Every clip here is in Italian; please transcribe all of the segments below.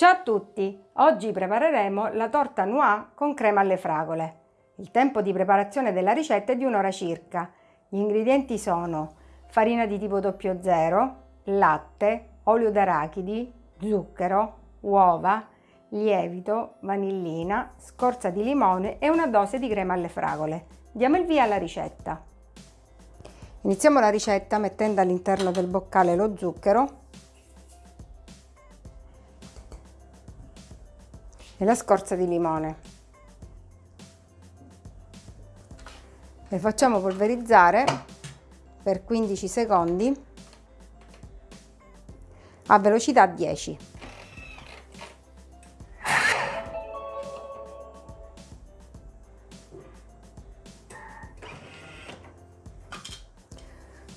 Ciao a tutti! Oggi prepareremo la torta noix con crema alle fragole. Il tempo di preparazione della ricetta è di un'ora circa. Gli ingredienti sono farina di tipo 00, latte, olio d'arachidi, zucchero, uova, lievito, vanillina, scorza di limone e una dose di crema alle fragole. Diamo il via alla ricetta. Iniziamo la ricetta mettendo all'interno del boccale lo zucchero e la scorza di limone. Le facciamo polverizzare per 15 secondi a velocità 10.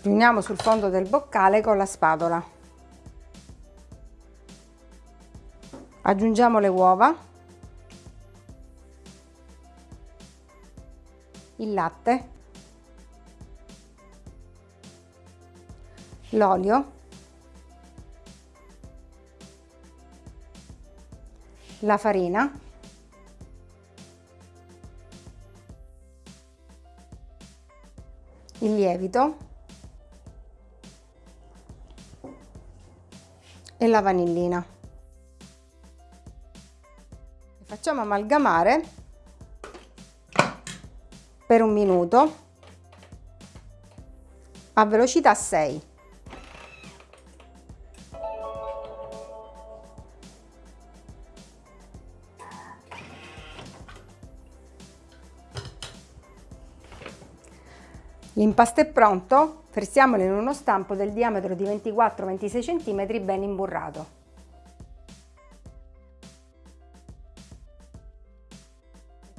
Riuniamo sul fondo del boccale con la spatola. Aggiungiamo le uova il latte, l'olio, la farina, il lievito e la vanillina. Facciamo amalgamare per un minuto a velocità 6. L'impasto è pronto, versiamolo in uno stampo del diametro di 24-26 cm ben imburrato.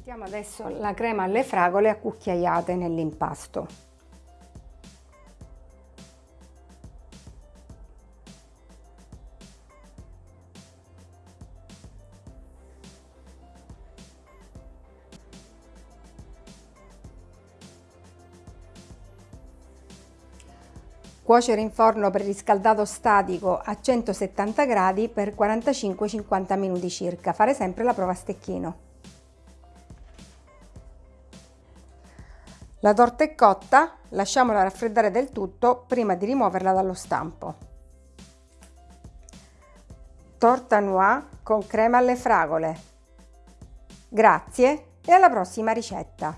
Mettiamo adesso la crema alle fragole a cucchiaiate nell'impasto. Cuocere in forno preriscaldato statico a 170 gradi per 45-50 minuti circa. Fare sempre la prova a stecchino. La torta è cotta, lasciamola raffreddare del tutto prima di rimuoverla dallo stampo. Torta noix con crema alle fragole. Grazie e alla prossima ricetta!